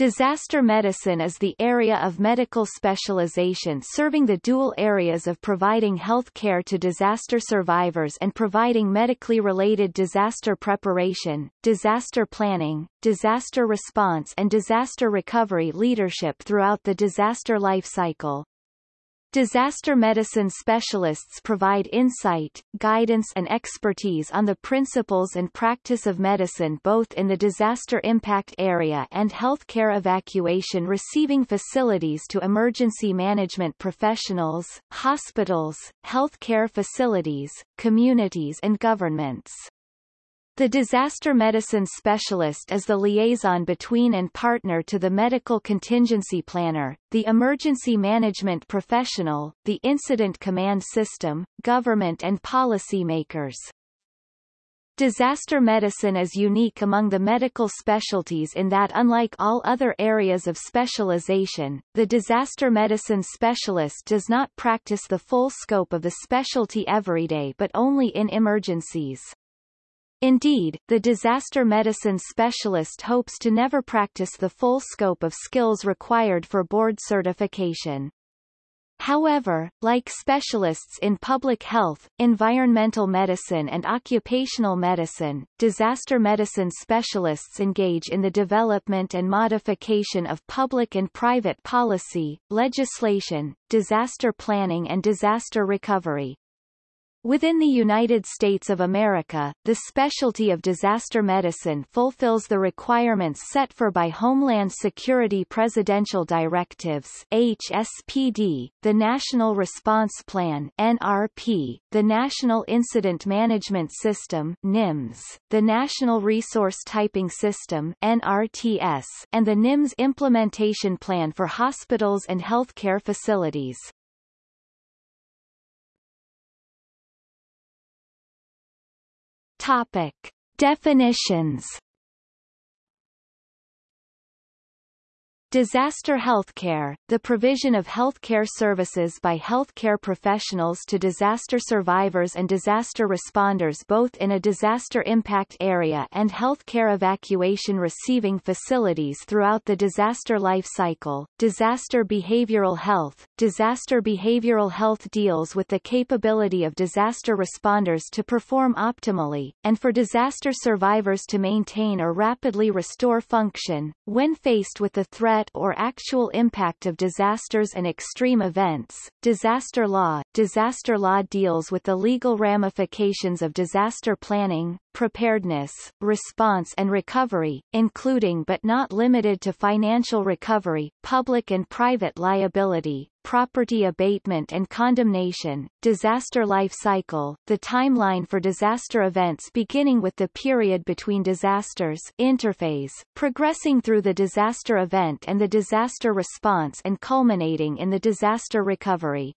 Disaster medicine is the area of medical specialization serving the dual areas of providing health care to disaster survivors and providing medically related disaster preparation, disaster planning, disaster response and disaster recovery leadership throughout the disaster life cycle. Disaster medicine specialists provide insight, guidance and expertise on the principles and practice of medicine both in the disaster impact area and healthcare evacuation receiving facilities to emergency management professionals, hospitals, healthcare facilities, communities and governments. The disaster medicine specialist is the liaison between and partner to the medical contingency planner, the emergency management professional, the incident command system, government and policy makers. Disaster medicine is unique among the medical specialties in that unlike all other areas of specialization, the disaster medicine specialist does not practice the full scope of the specialty every day but only in emergencies. Indeed, the disaster medicine specialist hopes to never practice the full scope of skills required for board certification. However, like specialists in public health, environmental medicine and occupational medicine, disaster medicine specialists engage in the development and modification of public and private policy, legislation, disaster planning and disaster recovery. Within the United States of America, the specialty of disaster medicine fulfills the requirements set for by Homeland Security Presidential Directives HSPD, the National Response Plan NRP, the National Incident Management System NIMS, the National Resource Typing System NRTS, and the NIMS Implementation Plan for Hospitals and Healthcare Facilities. Topic. Definitions Disaster healthcare, the provision of healthcare services by healthcare professionals to disaster survivors and disaster responders both in a disaster impact area and healthcare evacuation receiving facilities throughout the disaster life cycle. Disaster behavioral health. Disaster behavioral health deals with the capability of disaster responders to perform optimally, and for disaster survivors to maintain or rapidly restore function, when faced with the threat threat or actual impact of disasters and extreme events. Disaster law Disaster law deals with the legal ramifications of disaster planning, preparedness, response and recovery, including but not limited to financial recovery, public and private liability, property abatement and condemnation, disaster life cycle, the timeline for disaster events beginning with the period between disasters interphase, progressing through the disaster event and the disaster response and culminating in the disaster recovery.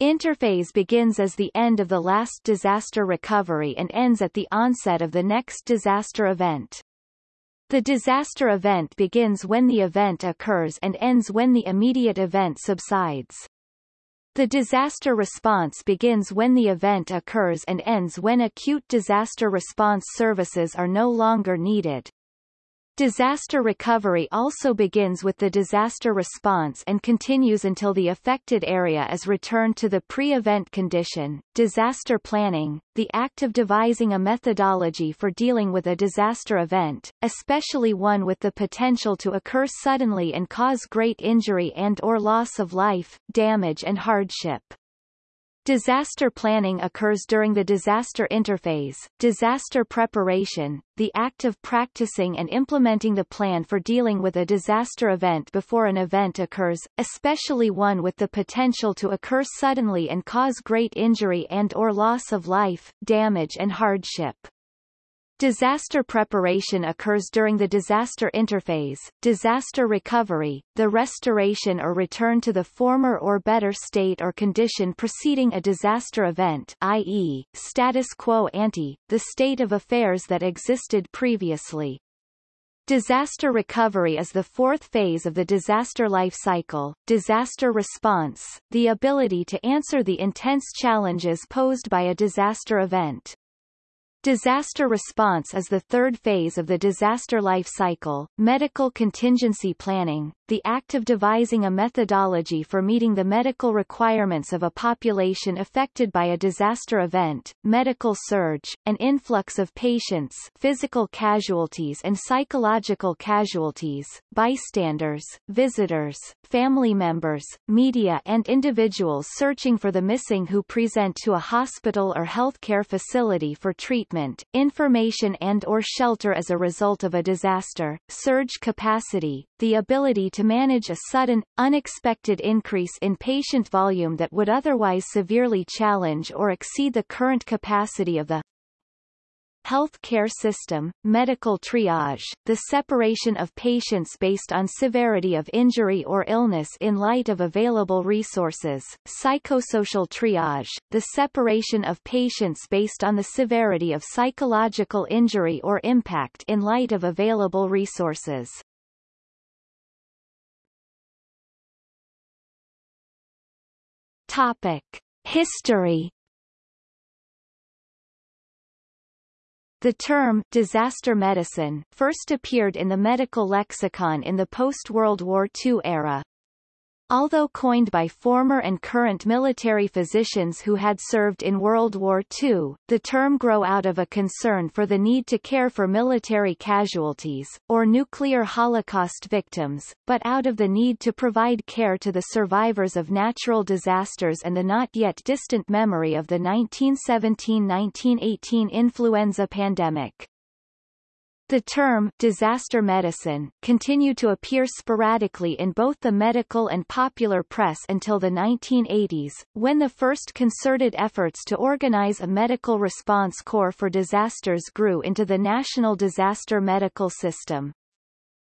Interphase begins as the end of the last disaster recovery and ends at the onset of the next disaster event. The disaster event begins when the event occurs and ends when the immediate event subsides. The disaster response begins when the event occurs and ends when acute disaster response services are no longer needed. Disaster recovery also begins with the disaster response and continues until the affected area is returned to the pre-event condition. Disaster planning, the act of devising a methodology for dealing with a disaster event, especially one with the potential to occur suddenly and cause great injury and or loss of life, damage and hardship. Disaster planning occurs during the disaster interphase, disaster preparation, the act of practicing and implementing the plan for dealing with a disaster event before an event occurs, especially one with the potential to occur suddenly and cause great injury and or loss of life, damage and hardship. Disaster preparation occurs during the disaster interphase, disaster recovery, the restoration or return to the former or better state or condition preceding a disaster event i.e., status quo ante, the state of affairs that existed previously. Disaster recovery is the fourth phase of the disaster life cycle. Disaster response, the ability to answer the intense challenges posed by a disaster event. Disaster response is the third phase of the disaster life cycle, medical contingency planning, the act of devising a methodology for meeting the medical requirements of a population affected by a disaster event, medical surge, an influx of patients physical casualties and psychological casualties, bystanders, visitors, family members, media and individuals searching for the missing who present to a hospital or healthcare facility for treatment information and or shelter as a result of a disaster, surge capacity, the ability to manage a sudden, unexpected increase in patient volume that would otherwise severely challenge or exceed the current capacity of the health care system, medical triage, the separation of patients based on severity of injury or illness in light of available resources, psychosocial triage, the separation of patients based on the severity of psychological injury or impact in light of available resources. Topic. History The term disaster medicine first appeared in the medical lexicon in the post-World War II era. Although coined by former and current military physicians who had served in World War II, the term grew out of a concern for the need to care for military casualties, or nuclear Holocaust victims, but out of the need to provide care to the survivors of natural disasters and the not yet distant memory of the 1917-1918 influenza pandemic. The term disaster medicine continued to appear sporadically in both the medical and popular press until the 1980s, when the first concerted efforts to organize a medical response corps for disasters grew into the National Disaster Medical System.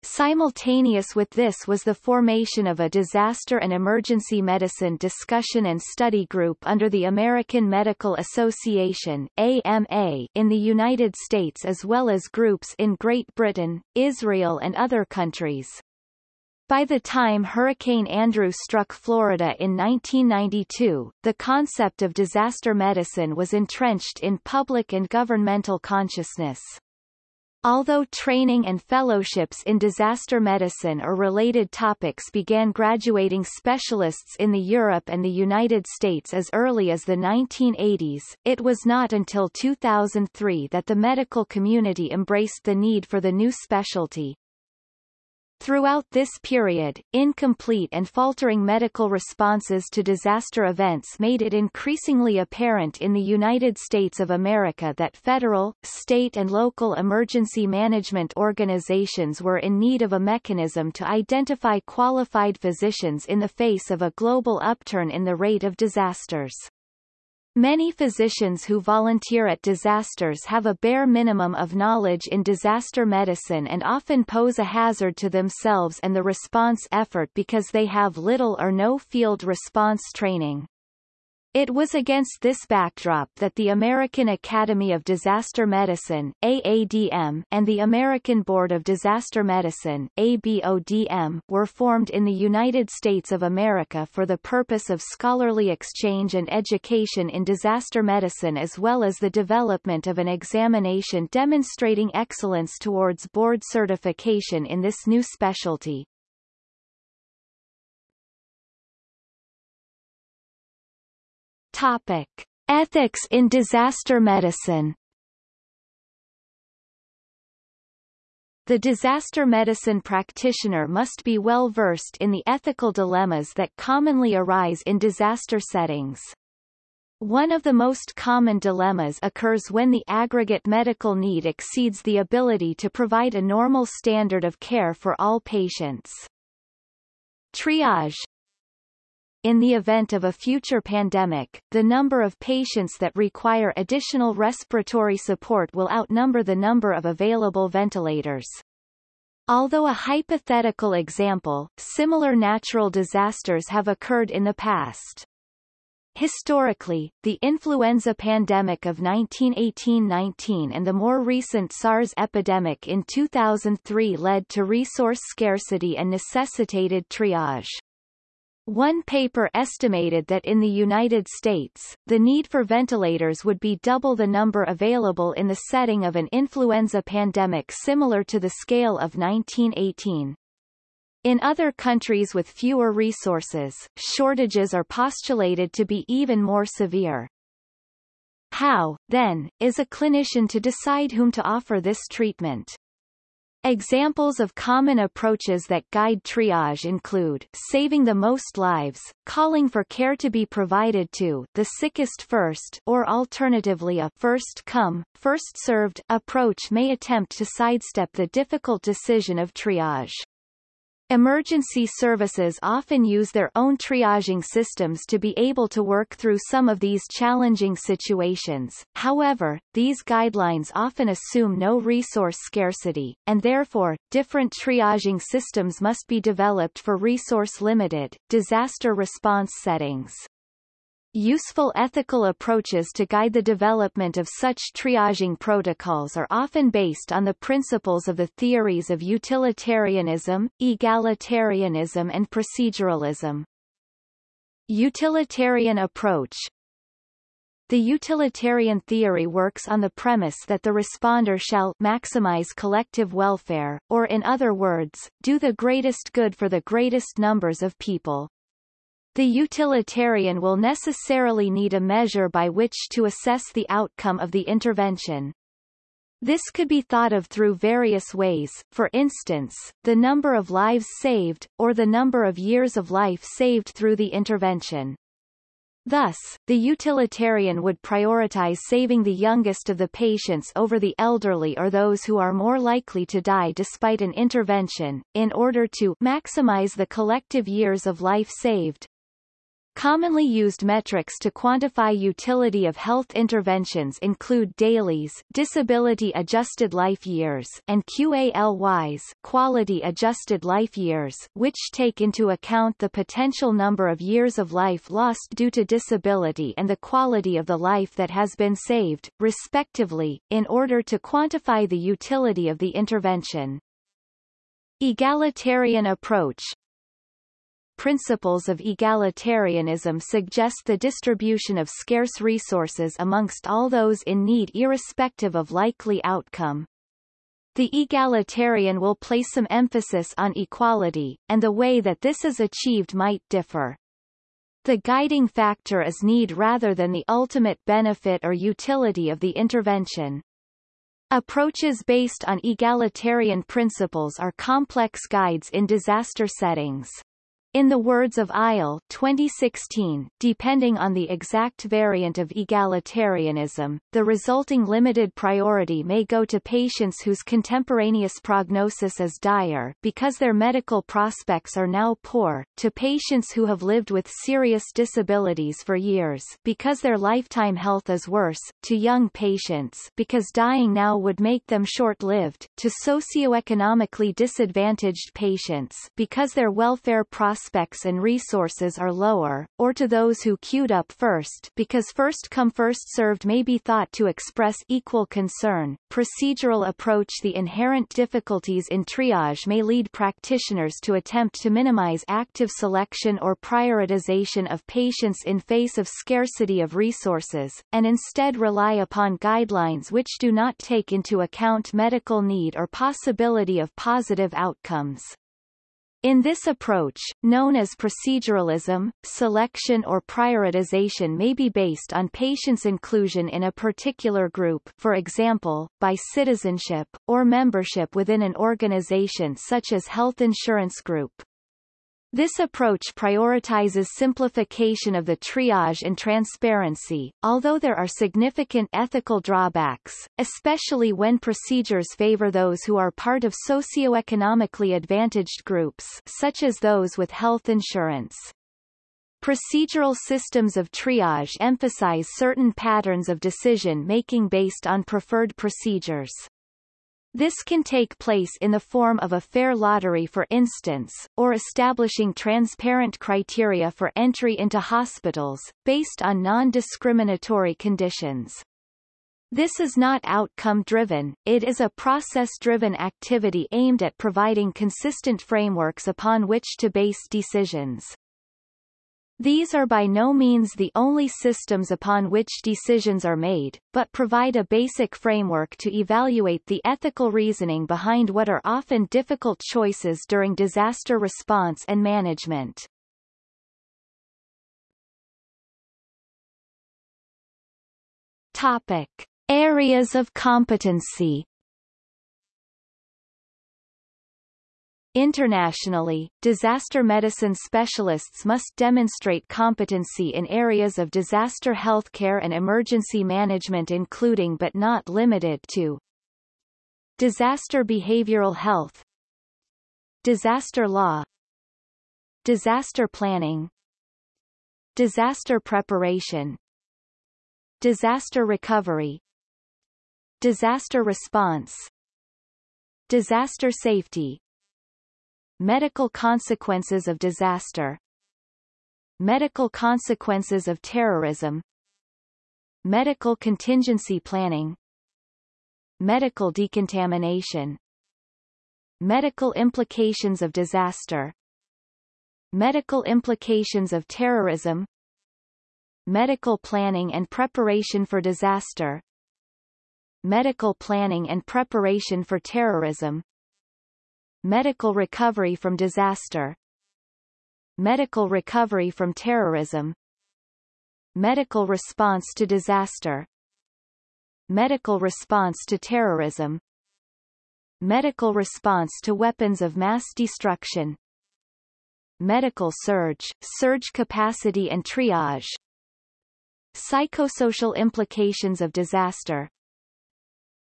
Simultaneous with this was the formation of a disaster and emergency medicine discussion and study group under the American Medical Association AMA in the United States as well as groups in Great Britain, Israel and other countries. By the time Hurricane Andrew struck Florida in 1992, the concept of disaster medicine was entrenched in public and governmental consciousness. Although training and fellowships in disaster medicine or related topics began graduating specialists in the Europe and the United States as early as the 1980s, it was not until 2003 that the medical community embraced the need for the new specialty. Throughout this period, incomplete and faltering medical responses to disaster events made it increasingly apparent in the United States of America that federal, state and local emergency management organizations were in need of a mechanism to identify qualified physicians in the face of a global upturn in the rate of disasters. Many physicians who volunteer at disasters have a bare minimum of knowledge in disaster medicine and often pose a hazard to themselves and the response effort because they have little or no field response training. It was against this backdrop that the American Academy of Disaster Medicine AADM, and the American Board of Disaster Medicine ABODM, were formed in the United States of America for the purpose of scholarly exchange and education in disaster medicine as well as the development of an examination demonstrating excellence towards board certification in this new specialty. Topic. Ethics in disaster medicine The disaster medicine practitioner must be well versed in the ethical dilemmas that commonly arise in disaster settings. One of the most common dilemmas occurs when the aggregate medical need exceeds the ability to provide a normal standard of care for all patients. Triage in the event of a future pandemic, the number of patients that require additional respiratory support will outnumber the number of available ventilators. Although a hypothetical example, similar natural disasters have occurred in the past. Historically, the influenza pandemic of 1918-19 and the more recent SARS epidemic in 2003 led to resource scarcity and necessitated triage. One paper estimated that in the United States, the need for ventilators would be double the number available in the setting of an influenza pandemic similar to the scale of 1918. In other countries with fewer resources, shortages are postulated to be even more severe. How, then, is a clinician to decide whom to offer this treatment? Examples of common approaches that guide triage include saving the most lives, calling for care to be provided to the sickest first or alternatively a first come, first served approach may attempt to sidestep the difficult decision of triage. Emergency services often use their own triaging systems to be able to work through some of these challenging situations. However, these guidelines often assume no resource scarcity, and therefore, different triaging systems must be developed for resource-limited, disaster response settings. Useful ethical approaches to guide the development of such triaging protocols are often based on the principles of the theories of utilitarianism, egalitarianism and proceduralism. Utilitarian approach The utilitarian theory works on the premise that the responder shall maximize collective welfare, or in other words, do the greatest good for the greatest numbers of people. The utilitarian will necessarily need a measure by which to assess the outcome of the intervention. This could be thought of through various ways, for instance, the number of lives saved, or the number of years of life saved through the intervention. Thus, the utilitarian would prioritize saving the youngest of the patients over the elderly or those who are more likely to die despite an intervention, in order to maximize the collective years of life saved. Commonly used metrics to quantify utility of health interventions include DALYs disability-adjusted life years and QALYs quality-adjusted life years which take into account the potential number of years of life lost due to disability and the quality of the life that has been saved, respectively, in order to quantify the utility of the intervention. Egalitarian approach principles of egalitarianism suggest the distribution of scarce resources amongst all those in need irrespective of likely outcome. The egalitarian will place some emphasis on equality, and the way that this is achieved might differ. The guiding factor is need rather than the ultimate benefit or utility of the intervention. Approaches based on egalitarian principles are complex guides in disaster settings. In the words of Eyal 2016, depending on the exact variant of egalitarianism, the resulting limited priority may go to patients whose contemporaneous prognosis is dire because their medical prospects are now poor, to patients who have lived with serious disabilities for years because their lifetime health is worse, to young patients because dying now would make them short-lived, to socioeconomically disadvantaged patients because their welfare prospects prospects and resources are lower, or to those who queued up first because first come first served may be thought to express equal concern. Procedural approach The inherent difficulties in triage may lead practitioners to attempt to minimize active selection or prioritization of patients in face of scarcity of resources, and instead rely upon guidelines which do not take into account medical need or possibility of positive outcomes. In this approach, known as proceduralism, selection or prioritization may be based on patients' inclusion in a particular group for example, by citizenship, or membership within an organization such as health insurance group. This approach prioritizes simplification of the triage and transparency, although there are significant ethical drawbacks, especially when procedures favor those who are part of socioeconomically advantaged groups such as those with health insurance. Procedural systems of triage emphasize certain patterns of decision-making based on preferred procedures. This can take place in the form of a fair lottery for instance, or establishing transparent criteria for entry into hospitals, based on non-discriminatory conditions. This is not outcome-driven, it is a process-driven activity aimed at providing consistent frameworks upon which to base decisions. These are by no means the only systems upon which decisions are made, but provide a basic framework to evaluate the ethical reasoning behind what are often difficult choices during disaster response and management. Topic. Areas of competency Internationally, disaster medicine specialists must demonstrate competency in areas of disaster healthcare and emergency management including but not limited to disaster behavioral health disaster law disaster planning disaster preparation disaster recovery disaster response disaster safety Medical consequences of disaster. Medical consequences of terrorism. Medical contingency planning. Medical decontamination. Medical implications of disaster. Medical implications of terrorism. Medical planning and preparation for disaster. Medical planning and preparation for terrorism Medical recovery from disaster Medical recovery from terrorism Medical response to disaster Medical response to terrorism Medical response to weapons of mass destruction Medical surge, surge capacity and triage Psychosocial implications of disaster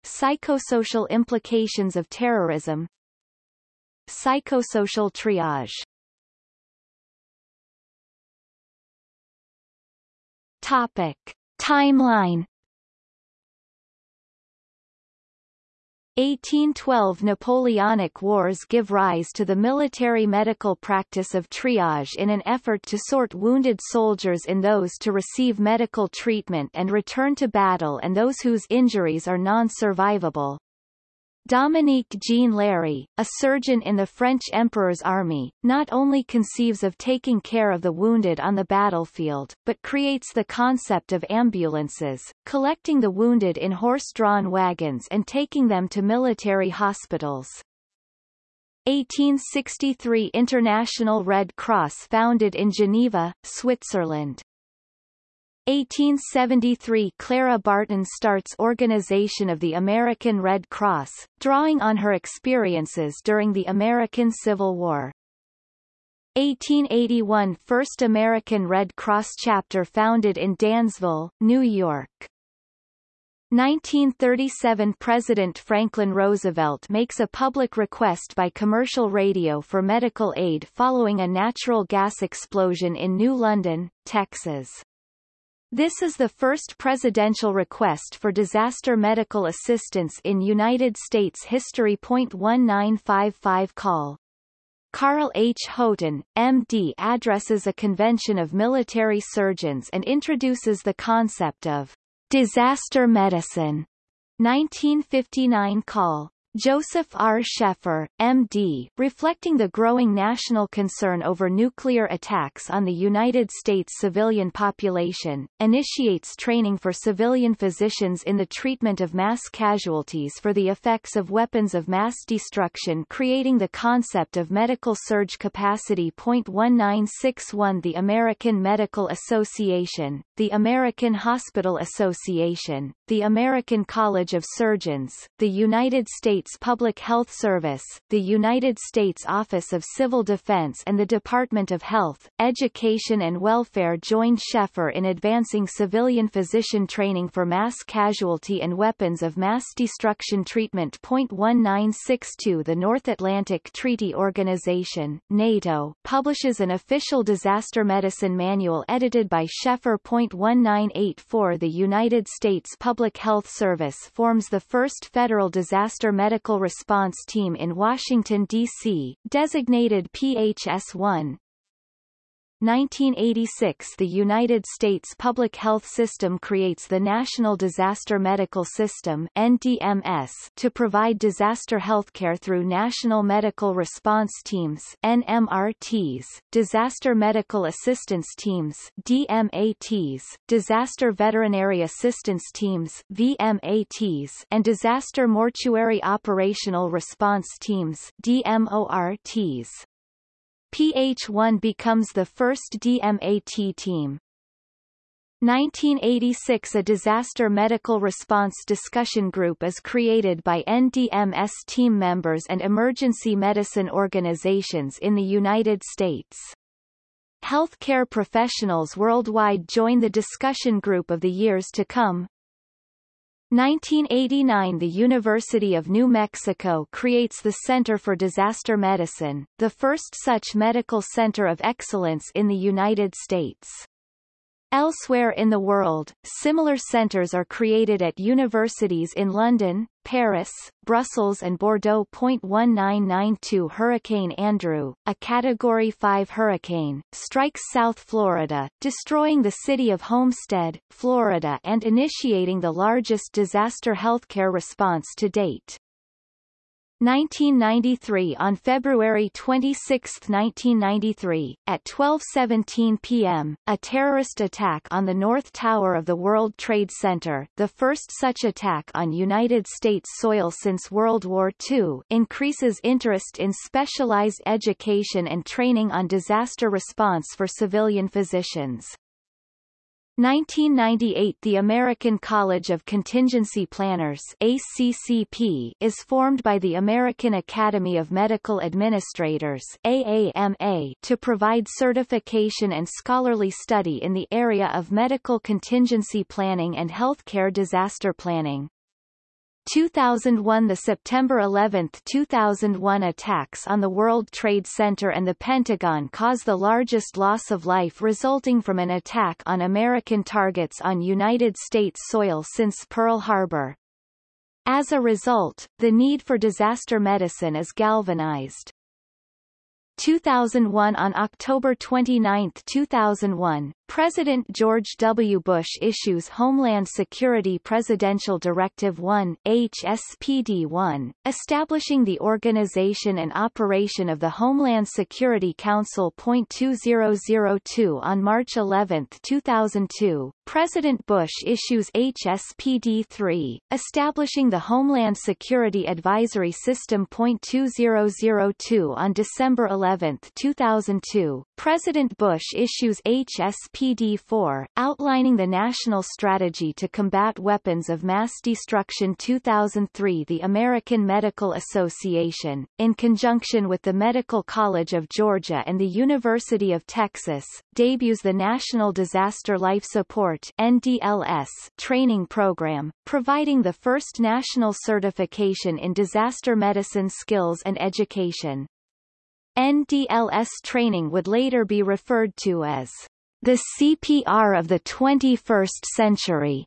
Psychosocial implications of terrorism Psychosocial triage Topic. Timeline 1812 Napoleonic Wars give rise to the military medical practice of triage in an effort to sort wounded soldiers in those to receive medical treatment and return to battle and those whose injuries are non-survivable. Dominique Jean Larrey, a surgeon in the French Emperor's army, not only conceives of taking care of the wounded on the battlefield, but creates the concept of ambulances, collecting the wounded in horse-drawn wagons and taking them to military hospitals. 1863 International Red Cross founded in Geneva, Switzerland. 1873 Clara Barton starts organization of the American Red Cross, drawing on her experiences during the American Civil War. 1881 First American Red Cross chapter founded in Dansville, New York. 1937 President Franklin Roosevelt makes a public request by commercial radio for medical aid following a natural gas explosion in New London, Texas. This is the first presidential request for disaster medical assistance in United States history. 1955 call. Carl H. Houghton, M.D. addresses a convention of military surgeons and introduces the concept of disaster medicine. 1959 call. Joseph R. Sheffer, M.D., reflecting the growing national concern over nuclear attacks on the United States civilian population, initiates training for civilian physicians in the treatment of mass casualties for the effects of weapons of mass destruction creating the concept of medical surge capacity. 1961 The American Medical Association, the American Hospital Association, the American College of Surgeons, the United States States Public Health Service, the United States Office of Civil Defense and the Department of Health, Education and Welfare joined Sheffer in advancing civilian physician training for mass casualty and weapons of mass destruction treatment. 1962 The North Atlantic Treaty Organization, NATO, publishes an official disaster medicine manual edited by Sheffer. 1984 The United States Public Health Service forms the first federal disaster medical Medical Response Team in Washington, D.C., designated PHS-1, 1986 The United States public health system creates the National Disaster Medical System NDMS to provide disaster healthcare through National Medical Response Teams NMRTs, Disaster Medical Assistance Teams DMATs, Disaster Veterinary Assistance Teams VMATs, and Disaster Mortuary Operational Response Teams DMORTs. PH1 becomes the first DMAT team. 1986 A disaster medical response discussion group is created by NDMS team members and emergency medicine organizations in the United States. Healthcare professionals worldwide join the discussion group of the years to come, 1989 The University of New Mexico creates the Center for Disaster Medicine, the first such medical center of excellence in the United States. Elsewhere in the world, similar centers are created at universities in London, Paris, Brussels and Bordeaux. 1992 Hurricane Andrew, a Category 5 hurricane, strikes South Florida, destroying the city of Homestead, Florida and initiating the largest disaster healthcare response to date. 1993 On February 26, 1993, at 12.17 p.m., a terrorist attack on the North Tower of the World Trade Center, the first such attack on United States soil since World War II, increases interest in specialized education and training on disaster response for civilian physicians. 1998 The American College of Contingency Planners ACCP is formed by the American Academy of Medical Administrators AAMA to provide certification and scholarly study in the area of medical contingency planning and healthcare disaster planning. 2001 The September 11, 2001 attacks on the World Trade Center and the Pentagon caused the largest loss of life resulting from an attack on American targets on United States soil since Pearl Harbor. As a result, the need for disaster medicine is galvanized. 2001 On October 29, 2001, President George W. Bush issues Homeland Security Presidential Directive 1 HSPD-1, establishing the organization and operation of the Homeland Security Council. 2002 On March 11, 2002, President Bush issues HSPD-3, establishing the Homeland Security Advisory System. 2002 On December 11, 2002, President Bush issues HSPD SPD-4, outlining the national strategy to combat weapons of mass destruction 2003 The American Medical Association, in conjunction with the Medical College of Georgia and the University of Texas, debuts the National Disaster Life Support NDLS training program, providing the first national certification in disaster medicine skills and education. NDLS training would later be referred to as the CPR of the 21st Century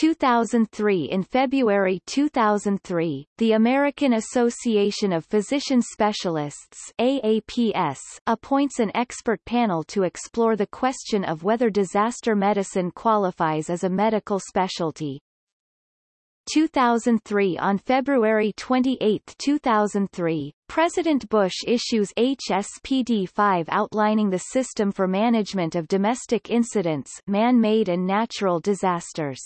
2003 In February 2003, the American Association of Physician Specialists AAPS appoints an expert panel to explore the question of whether disaster medicine qualifies as a medical specialty. 2003 On February 28, 2003, President Bush issues HSPD-5 outlining the system for management of domestic incidents man-made and natural disasters.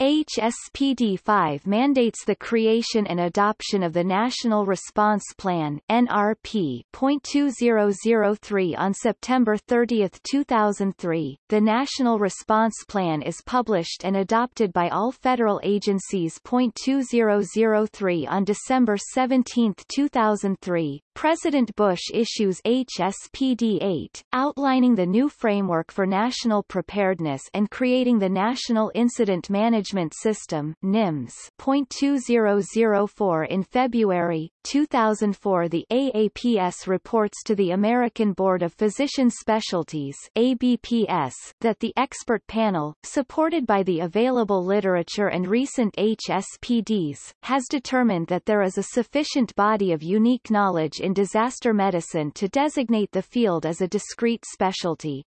HSPD-5 mandates the creation and adoption of the National Response Plan NRP.2003 on September 30, 2003. The National Response Plan is published and adopted by all federal agencies. 2003 on December 17, 2003. President Bush issues HSPD-8, outlining the new framework for national preparedness and creating the National Incident Management System NIMS. 2004 In February 2004 the AAPS reports to the American Board of Physician Specialties ABPS that the expert panel, supported by the available literature and recent HSPDs, has determined that there is a sufficient body of unique knowledge in disaster medicine to designate the field as a discrete specialty.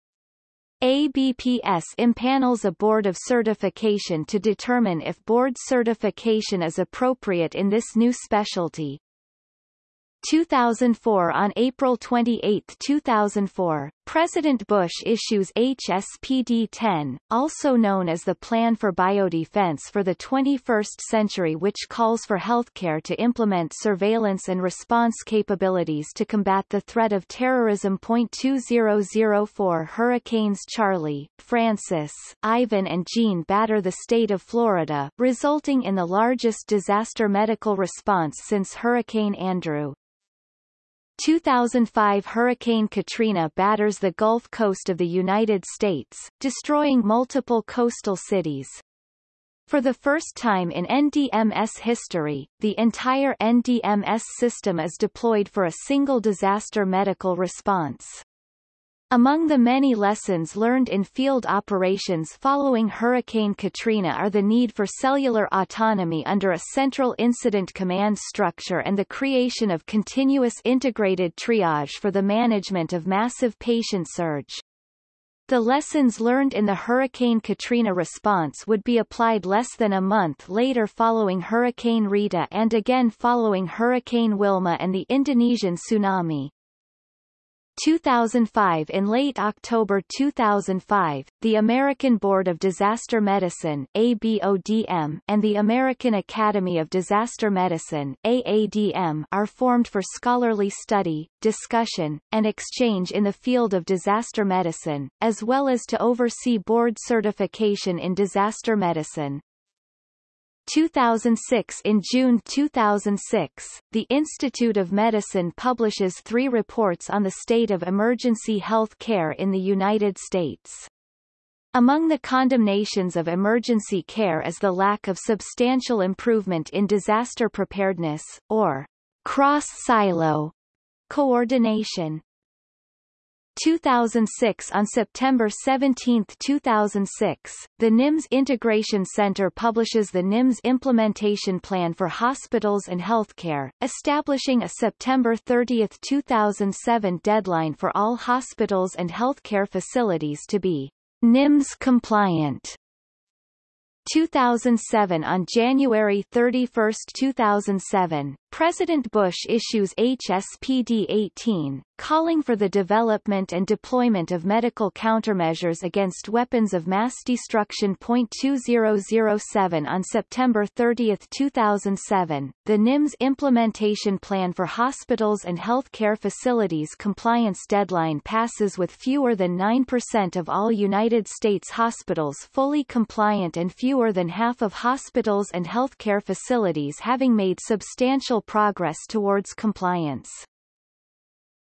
ABPS impanels a board of certification to determine if board certification is appropriate in this new specialty. 2004 On April 28, 2004, President Bush issues HSPD-10, also known as the Plan for Biodefense for the 21st Century which calls for healthcare to implement surveillance and response capabilities to combat the threat of terrorism. 2004 Hurricanes Charley, Frances, Ivan and Jeanne batter the state of Florida, resulting in the largest disaster medical response since Hurricane Andrew. 2005 Hurricane Katrina batters the Gulf Coast of the United States, destroying multiple coastal cities. For the first time in NDMS history, the entire NDMS system is deployed for a single disaster medical response. Among the many lessons learned in field operations following Hurricane Katrina are the need for cellular autonomy under a central incident command structure and the creation of continuous integrated triage for the management of massive patient surge. The lessons learned in the Hurricane Katrina response would be applied less than a month later following Hurricane Rita and again following Hurricane Wilma and the Indonesian tsunami. 2005 In late October 2005, the American Board of Disaster Medicine ABODM, and the American Academy of Disaster Medicine AADM, are formed for scholarly study, discussion, and exchange in the field of disaster medicine, as well as to oversee board certification in disaster medicine. 2006 In June 2006, the Institute of Medicine publishes three reports on the state of emergency health care in the United States. Among the condemnations of emergency care is the lack of substantial improvement in disaster preparedness, or cross-silo coordination. 2006 On September 17, 2006, the NIMS Integration Center publishes the NIMS Implementation Plan for Hospitals and Healthcare, establishing a September 30, 2007 deadline for all hospitals and healthcare facilities to be NIMS compliant. 2007 On January 31, 2007, President Bush issues HSPD-18, calling for the development and deployment of medical countermeasures against weapons of mass destruction. 2007 On September 30, 2007, the NIMS Implementation Plan for Hospitals and Healthcare Facilities compliance deadline passes with fewer than 9% of all United States hospitals fully compliant and fewer than half of hospitals and healthcare facilities having made substantial progress towards compliance.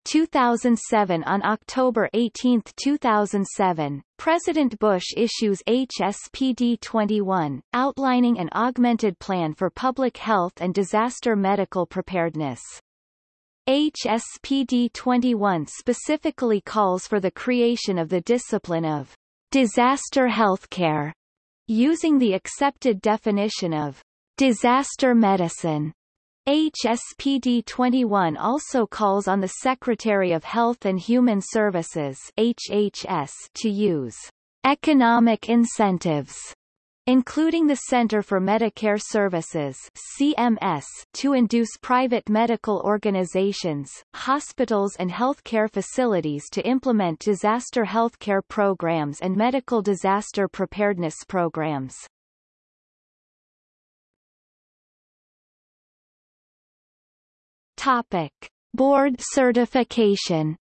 2007 On October 18, 2007, President Bush issues HSPD 21, outlining an augmented plan for public health and disaster medical preparedness. HSPD 21 specifically calls for the creation of the discipline of disaster healthcare, using the accepted definition of disaster medicine HSPD 21 also calls on the Secretary of Health and Human Services HHS to use economic incentives including the Center for Medicare Services CMS, to induce private medical organizations, hospitals and healthcare facilities to implement disaster healthcare programs and medical disaster preparedness programs. Topic. Board certification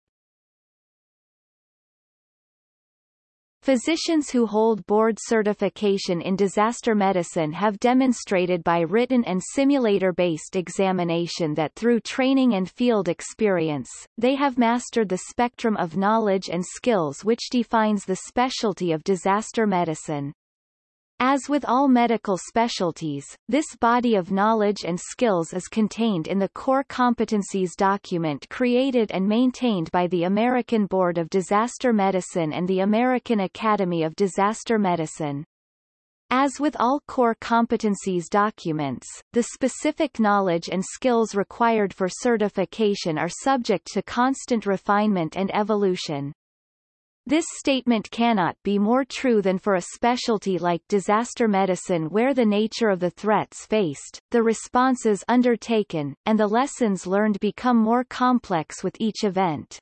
Physicians who hold board certification in disaster medicine have demonstrated by written and simulator-based examination that through training and field experience, they have mastered the spectrum of knowledge and skills which defines the specialty of disaster medicine. As with all medical specialties, this body of knowledge and skills is contained in the Core Competencies document created and maintained by the American Board of Disaster Medicine and the American Academy of Disaster Medicine. As with all core competencies documents, the specific knowledge and skills required for certification are subject to constant refinement and evolution. This statement cannot be more true than for a specialty like disaster medicine where the nature of the threats faced, the responses undertaken, and the lessons learned become more complex with each event.